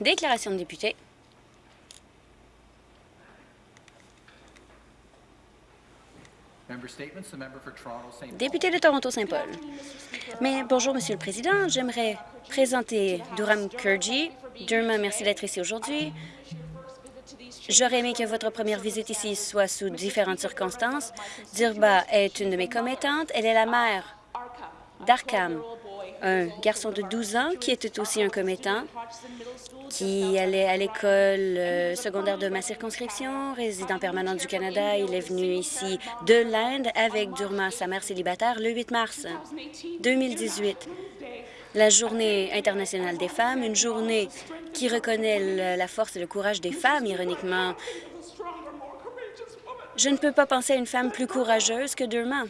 Déclaration de député. Député de Toronto-Saint-Paul. Mais bonjour, Monsieur le Président. J'aimerais présenter Durham Kurji. Durham, merci d'être ici aujourd'hui. J'aurais aimé que votre première visite ici soit sous différentes circonstances. Dirba est une de mes commettantes. Elle est la mère d'Arkham, un garçon de 12 ans qui était aussi un commettant, qui allait à l'école euh, secondaire de ma circonscription, résident permanent du Canada. Il est venu ici de l'Inde avec Durma, sa mère célibataire, le 8 mars 2018. La Journée internationale des femmes, une journée qui reconnaît la force et le courage des femmes, ironiquement. Je ne peux pas penser à une femme plus courageuse que Durma.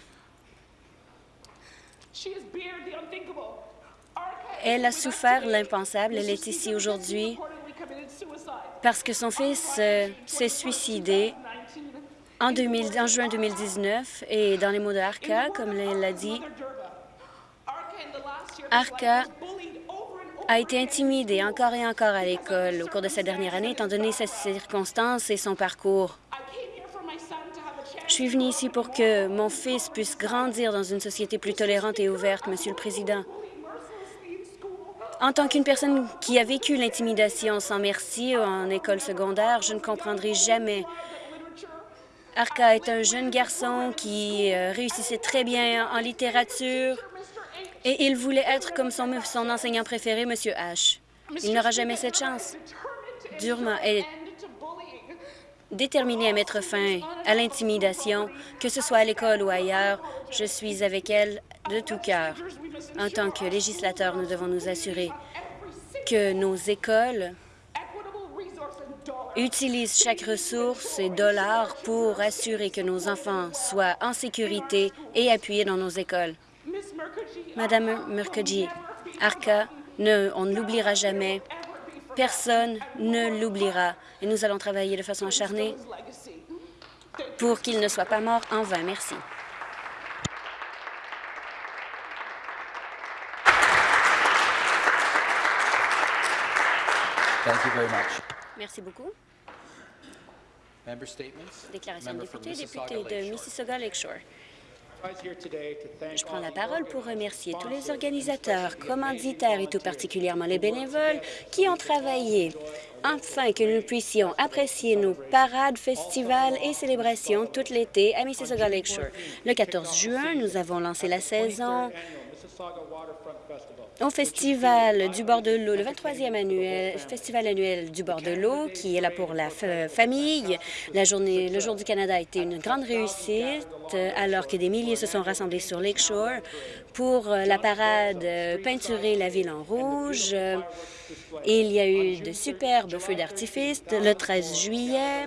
Elle a souffert l'impensable. Elle est ici aujourd'hui parce que son fils euh, s'est suicidé 19 en, 2000 en juin 2019 et dans les mots de Arca, comme elle l'a dit, Arca a été intimidée encore et encore à l'école au cours de cette dernière année, étant donné ses circonstances et son parcours. I came here for my son to have a chance. Je suis venue ici pour que mon fils puisse grandir dans une société plus tolérante et ouverte, Monsieur le Président. En tant qu'une personne qui a vécu l'intimidation sans merci en école secondaire, je ne comprendrai jamais. Arca est un jeune garçon qui euh, réussissait très bien en littérature et il voulait être comme son, enseignant préféré, Monsieur H. Il n'aura jamais cette chance. Durement. Déterminée à mettre fin à l'intimidation, que ce soit à l'école ou ailleurs. Je suis avec elle de tout cœur. En tant que législateur, nous devons nous assurer que nos écoles utilisent chaque ressource et dollar pour assurer que nos enfants soient en sécurité et appuyés dans nos écoles. Madame Murkaji, Arca, on ne l'oubliera jamais. Personne ne l'oubliera. Et nous allons travailler de façon acharnée pour qu'il ne soit pas mort en vain. Merci. Thank you very much. Merci beaucoup. Déclaration de député, député de. Mississauga Lakeshore. Je prends la parole pour remercier tous les organisateurs, commanditaires et tout particulièrement les bénévoles qui ont travaillé afin que nous puissions apprécier nos parades, festivals et célébrations tout l'été à Mississauga Lakeshore. Le 14 juin, nous avons lancé la saison au Festival du bord de l'eau, le 23e annuel, festival annuel du bord de l'eau, qui est là pour la fa- famille. Le Jour du Canada a été une grande réussite, alors que des milliers se sont rassemblés sur Lakeshore pour euh, la parade euh, peinturer la ville en rouge. Il y a eu de superbes feux d'artifice le 13 juillet.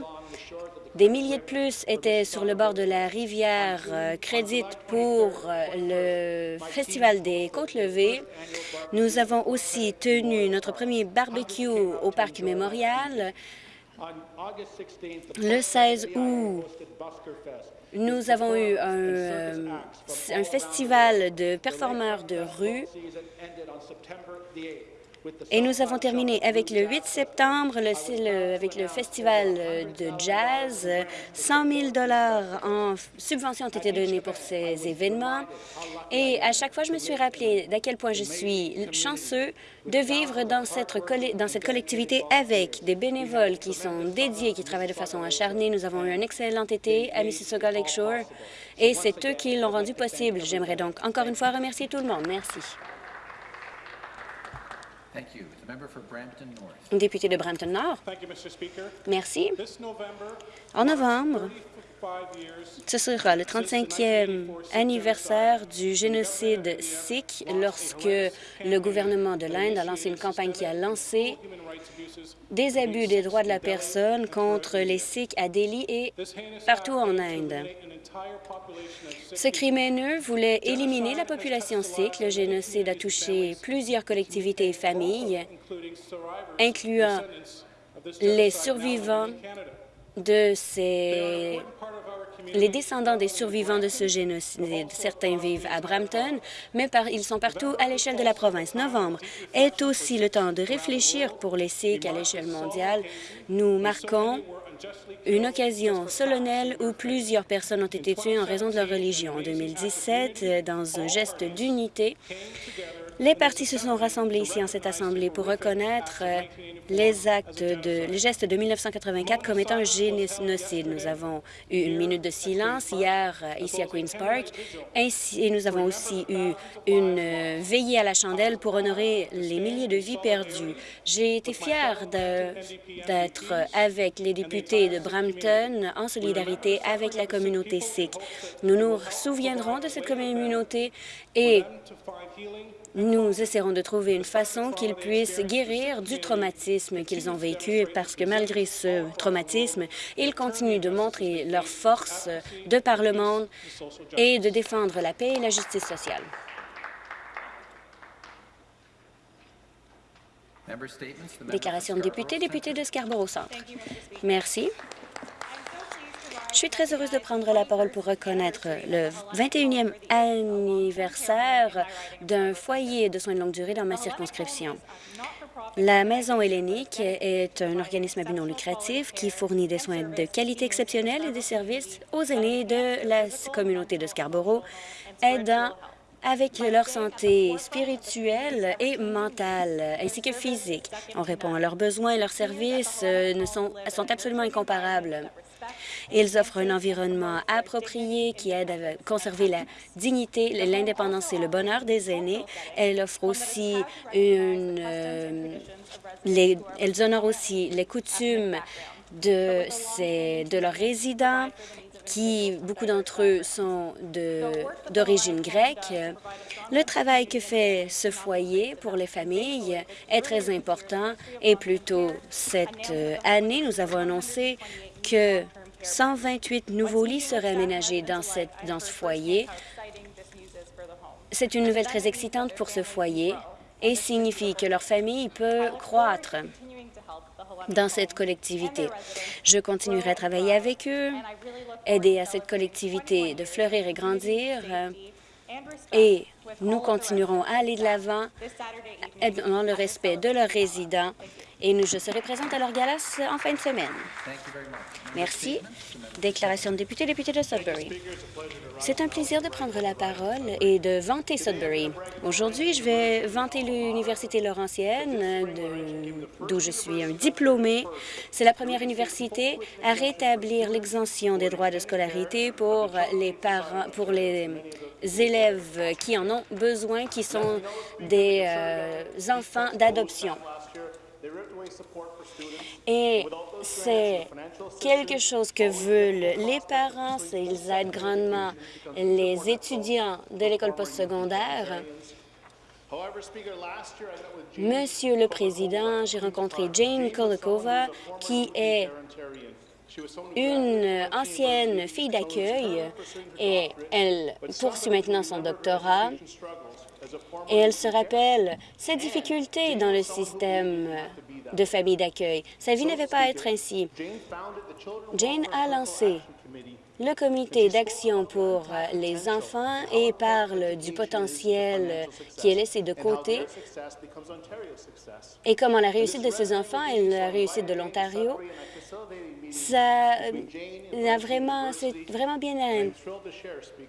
Des milliers de plus étaient sur le bord de la rivière euh, Crédit pour euh, le Festival des Côtes-Levées. Nous avons aussi tenu notre premier barbecue au Parc Mémorial. Le 16 août, nous avons eu euh, un festival de performeurs de rue et nous avons terminé avec le 8 septembre, avec le festival euh, de jazz. 100 000 en subventions ont été donnés pour ces événements. Et à chaque fois, je me suis rappelé d'à quel point je suis chanceux de vivre dans cette, dans cette collectivité avec des bénévoles qui sont dédiés, qui travaillent de façon acharnée. Nous avons eu un excellent été à Mississauga Lakeshore et c'est eux qui l'ont rendu possible. J'aimerais donc encore une fois remercier tout le monde. Merci. Thank you. The member for Brampton North. Député de Brampton Nord. Thank you, Mr. Speaker. Merci. En novembre, ce sera le 35e anniversaire du génocide sikh lorsque le gouvernement de l'Inde a lancé une campagne qui a lancé des abus des droits de la personne contre les Sikhs à Delhi et partout en Inde. Ce crime haineux voulait éliminer la population sikh. Le génocide a touché plusieurs collectivités et familles, incluant les survivants. De ces les descendants des survivants de ce génocide. Certains vivent à Brampton, mais ils sont partout à l'échelle de la province. Novembre est aussi le temps de réfléchir pour les Sikhs à l'échelle mondiale. Nous marquons une occasion solennelle où plusieurs personnes ont été tuées en raison de leur religion. En 2017, euh, dans un geste d'unité, les partis se sont rassemblés ici en cette Assemblée pour reconnaître les actes de, les gestes de 1984 comme étant un génocide. Nous avons eu une minute de silence hier euh, ici à Queen's Park, et nous avons aussi eu une euh, veillée à la chandelle pour honorer les milliers de vies perdues. J'ai été fière d'être avec les députés de Brampton en solidarité avec la communauté sikh. Nous nous souviendrons de cette communauté et nous essaierons de trouver une façon qu'ils puissent guérir du traumatisme qu'ils ont vécu parce que malgré ce traumatisme, ils continuent de montrer leur force de par le monde et de défendre la paix et la justice sociale. Déclaration de député, député de Scarborough Centre. Merci. Je suis très heureuse de prendre la parole pour reconnaître le 21e anniversaire d'un foyer de soins de longue durée dans ma circonscription. La Maison hellénique est un organisme à but non lucratif qui fournit des soins de qualité exceptionnelle et des services aux aînés de la communauté de Scarborough, aidant avec leur santé spirituelle et mentale, ainsi que physique. On répond à leurs besoins et leurs services euh, sont absolument incomparables. Ils offrent un environnement approprié qui aide à conserver la dignité, l'indépendance et le bonheur des aînés. Elle offre aussi une... euh, les, elles honorent aussi les coutumes de, de leurs résidents, qui, beaucoup d'entre eux, sont d'origine grecque. Le travail que fait ce foyer pour les familles est très important et plus tôt cette euh, année, nous avons annoncé que 128 nouveaux lits seraient aménagés dans, ce foyer. C'est une nouvelle très excitante pour ce foyer et signifie que leur famille peut croître dans cette collectivité. Je continuerai à travailler avec eux, aider à cette collectivité de fleurir et grandir, euh, et nous continuerons à aller de l'avant dans le respect de leurs résidents et nous, je serai présente à leur gala en fin de semaine. Merci. Déclaration de député, député de Sudbury. C'est un plaisir de prendre la parole et de vanter Sudbury. Aujourd'hui, je vais vanter l'Université Laurentienne, d'où je suis un diplômé. C'est la première université à rétablir l'exemption des droits de scolarité pour les parents, pour les élèves qui en ont besoin, qui sont des euh, enfants d'adoption. Et c'est quelque chose que veulent les parents, ils aident grandement les étudiants de l'école postsecondaire. Monsieur le Président, j'ai rencontré Jane Kolikova, qui est une ancienne fille d'accueil et elle poursuit maintenant son doctorat. Et elle se rappelle ses difficultés dans le système de famille d'accueil. Sa vie n'avait pas être ainsi. Jane a lancé le comité d'action pour les enfants et parle du potentiel qui est laissé de côté et comment la réussite de ces enfants et la réussite de l'Ontario, ça euh, a vraiment, c'est vraiment bien.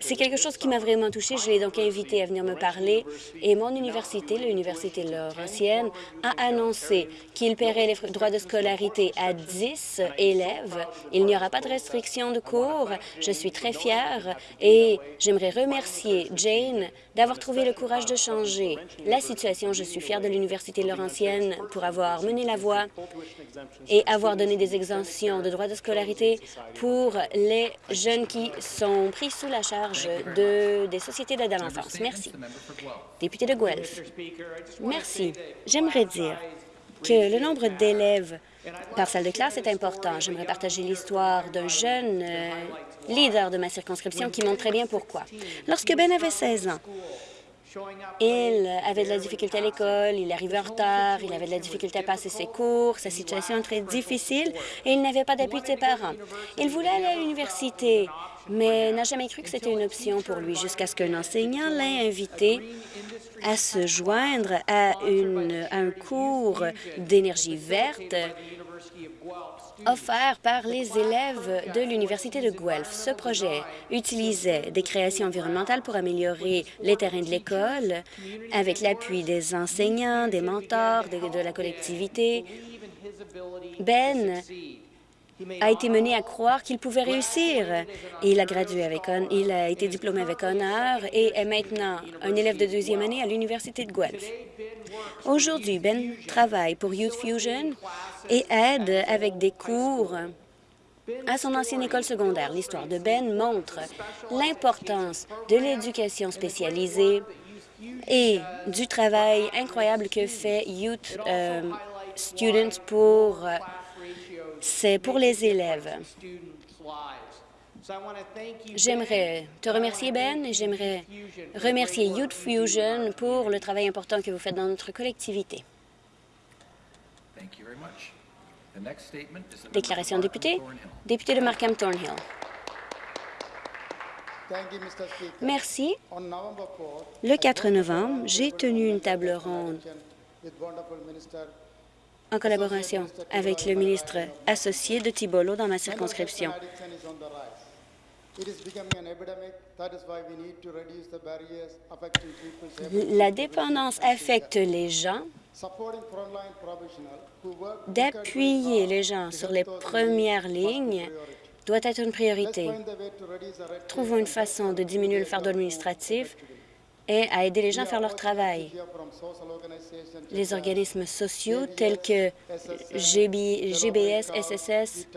C'est quelque chose qui m'a vraiment touchée. Je l'ai donc invité à venir me parler et mon université, l'Université Laurentienne, a annoncé qu'il paierait les droits de scolarité à 10 élèves. Il n'y aura pas de restriction de cours. Je suis très fière et j'aimerais remercier Jane d'avoir trouvé le courage de changer la situation. Je suis fière de l'Université Laurentienne pour avoir mené la voie et avoir donné des exemptions de droits de scolarité pour les jeunes qui sont pris sous la charge de, des sociétés d'aide à l'enfance. Merci. Député de Guelph. Merci. J'aimerais dire que le nombre d'élèves par salle de classe est important. J'aimerais partager l'histoire d'un jeune euh, leader de ma circonscription qui montre très bien pourquoi. Lorsque Ben avait 16 ans, il avait de la difficulté à l'école, il arrivait en retard, il avait de la difficulté à passer ses cours, sa situation est très difficile et il n'avait pas d'appui de ses parents. Il voulait aller à l'université mais n'a jamais cru que c'était une option pour lui jusqu'à ce qu'un enseignant l'ait invité à se joindre à, à un cours d'énergie verte offert par les élèves de l'Université de Guelph. Ce projet utilisait des créations environnementales pour améliorer les terrains de l'école avec l'appui des enseignants, des mentors, de, la collectivité. Ben a été mené à croire qu'il pouvait réussir. Il a il a été diplômé avec honneur et est maintenant un élève de deuxième année à l'Université de Guelph. Aujourd'hui, Ben travaille pour Youth Fusion et aide avec des cours à son ancienne école secondaire. L'histoire de Ben montre l'importance de l'éducation spécialisée et du travail incroyable que fait Youth euh, Students pour, euh, pour les élèves. J'aimerais te remercier, Ben, et j'aimerais remercier Youth Fusion pour le travail important que vous faites dans notre collectivité. Déclaration député. Député de Markham Thornhill. Merci. On November 4th, Le 4 novembre, j'ai tenu une table ronde en collaboration avec le ministre associé de Tibolo dans ma circonscription. La dépendance affecte les gens. D'appuyer les gens sur les premières lignes doit être une priorité. Trouvons une façon de diminuer le fardeau administratif et à aider les gens à faire leur travail. Les organismes sociaux tels que GB GBS, SSS,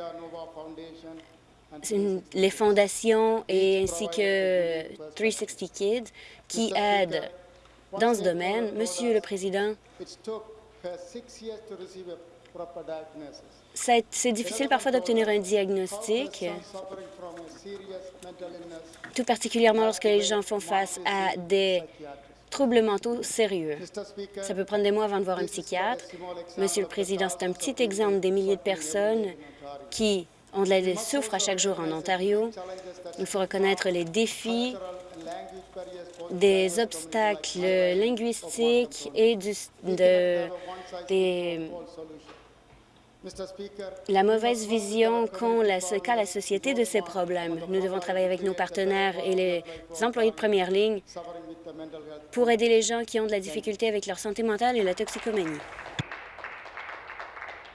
Les fondations et ainsi que 360 Kids qui aident dans ce domaine. Monsieur le Président, a- c'est difficile parfois d'obtenir un diagnostic, tout particulièrement lorsque les gens font face à des troubles mentaux sérieux. Ça peut prendre des mois avant de voir un psychiatre. Monsieur le Président, c'est un petit exemple des milliers de personnes qui ont de la souffrent à chaque jour en Ontario. Il faut reconnaître les défis, des obstacles linguistiques et de, la mauvaise vision qu'ont la, la société de ces problèmes. Nous devons travailler avec nos partenaires et les employés de première ligne pour aider les gens qui ont de la difficulté avec leur santé mentale et la toxicomanie.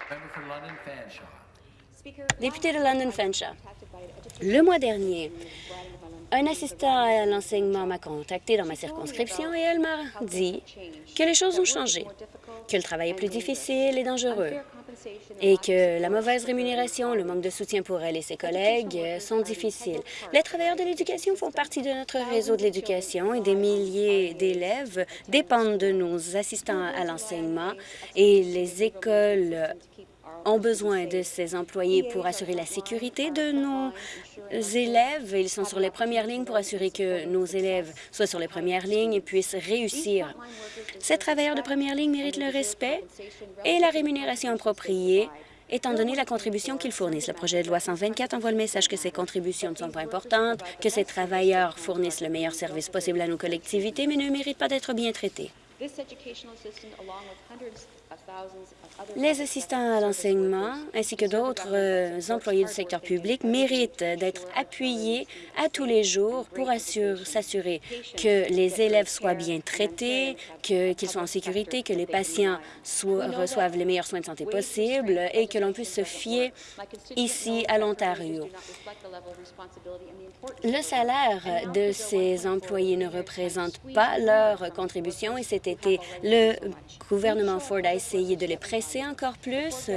Member for London Fanshawe. Député de London Fanshawe, le mois dernier, un assistant à l'enseignement m'a contacté dans ma circonscription et elle m'a dit que les choses ont changé, que le travail est plus difficile et dangereux et que la mauvaise rémunération, le manque de soutien pour elle et ses collègues sont difficiles. Les travailleurs de l'éducation font partie de notre réseau de l'éducation et des milliers d'élèves dépendent de nos assistants à l'enseignement et les écoles ont besoin de ces employés pour assurer la sécurité de nos élèves. Ils sont sur les premières lignes pour assurer que nos élèves soient sur les premières lignes et puissent réussir. Ces travailleurs de première ligne méritent le respect et la rémunération appropriée étant donné la contribution qu'ils fournissent. Le projet de loi 124 envoie le message que ces contributions ne sont pas importantes, que ces travailleurs fournissent le meilleur service possible à nos collectivités, mais ne méritent pas d'être bien traités. Les assistants à l'enseignement ainsi que d'autres euh, employés du secteur public méritent d'être appuyés à tous les jours pour assure- s'assurer que les élèves soient bien traités, qu'ils soient en sécurité, que les patients soient- reçoivent les meilleurs soins de santé possibles et que l'on puisse se fier ici à l'Ontario. Le salaire de ces employés ne représente pas leur contribution et cet été, le gouvernement Ford a essayé de les presser encore plus.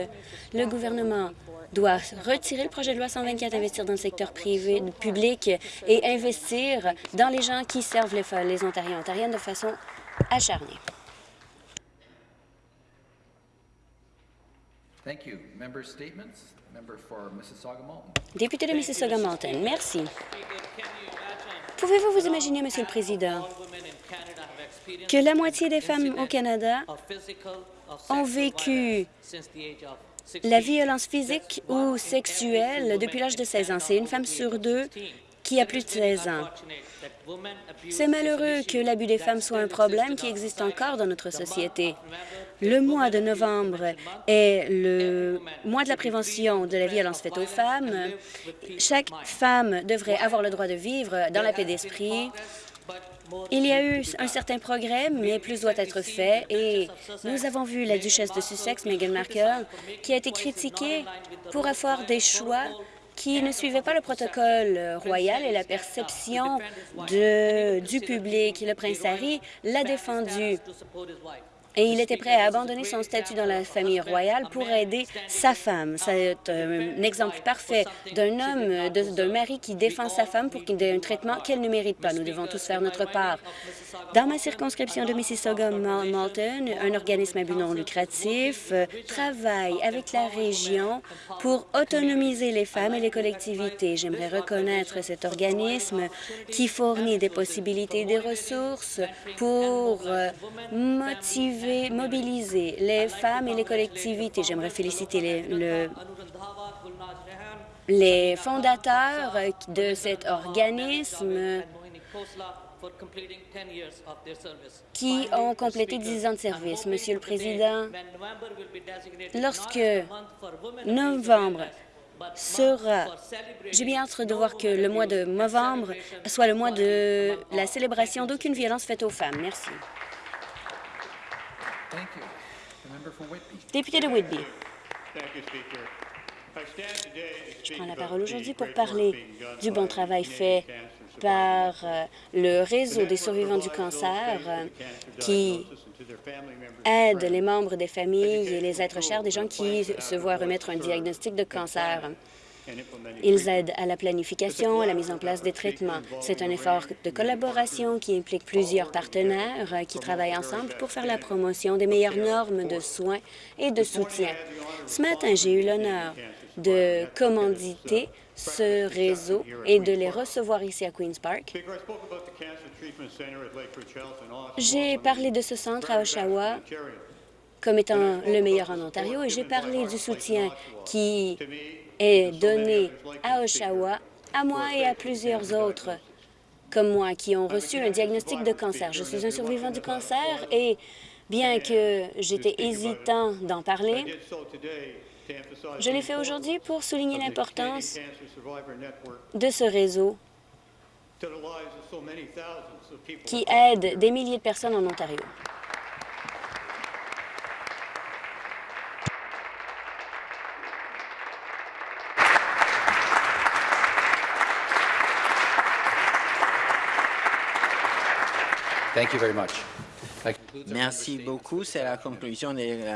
Le gouvernement doit retirer le projet de loi 124, investir dans le secteur privé, public et investir dans les gens qui servent les, les Ontariens et Ontariennes de façon acharnée. Thank you. Member statements? Member for Mississauga-Malton. Député de Mississauga-Malton, merci. Pouvez-vous vous imaginer, Monsieur le Président, que la moitié des femmes au Canada ont vécu la violence physique ou sexuelle depuis l'âge de 16 ans. C'est une femme sur deux qui a plus de 16 ans. C'est malheureux que l'abus des femmes soit un problème qui existe encore dans notre société. Le mois de novembre est le mois de la prévention de la violence faite aux femmes. Chaque femme devrait avoir le droit de vivre dans la paix d'esprit. Il y a eu un certain progrès, mais plus doit être fait. Et nous avons vu la duchesse de Sussex, Meghan Markle, qui a été critiquée pour avoir des choix qui ne suivaient pas le protocole royal et la perception du public. Le prince Harry l'a défendu et il était prêt à abandonner son statut dans la famille royale pour aider sa femme. C'est un exemple parfait d'un homme, d'un mari qui défend sa femme pour qu'il ait un traitement qu'elle ne mérite pas. Nous devons tous faire notre part. Dans ma circonscription de Mississauga-Malton, un organisme à but non lucratif euh, travaille avec la région pour autonomiser les femmes et les collectivités. J'aimerais reconnaître cet organisme qui fournit des possibilités et des ressources pour euh, motiver, mobiliser les femmes et les collectivités. J'aimerais féliciter les, le- les fondateurs de cet organisme qui ont complété 10 ans de service. Monsieur le Président, lorsque novembre sera... J'ai bien hâte de voir que le mois de novembre soit le mois de la célébration d'aucune violence faite aux femmes. Merci. Député de Whitby, je prends la parole aujourd'hui pour parler du bon travail fait par euh, le réseau des survivants du cancer euh, qui aide les membres des familles et les êtres chers des gens qui se voient remettre un diagnostic de cancer. Ils aident à la planification, à la mise en place des traitements. C'est un effort de collaboration qui implique plusieurs partenaires euh, qui travaillent ensemble pour faire la promotion des meilleures normes de soins et de soutien. Ce matin, j'ai eu l'honneur de commanditer ce réseau et de les recevoir ici à Queen's Park. J'ai parlé de ce centre à Oshawa comme étant le meilleur en Ontario et j'ai parlé du soutien qui est donné à Oshawa, à moi et à plusieurs autres comme moi qui ont reçu un diagnostic de cancer. Je suis un survivant du cancer et bien que j'étais hésitant d'en parler, Je l'ai fait aujourd'hui pour souligner l'importance de ce réseau qui aide des milliers de personnes en Ontario. Merci beaucoup. C'est la conclusion des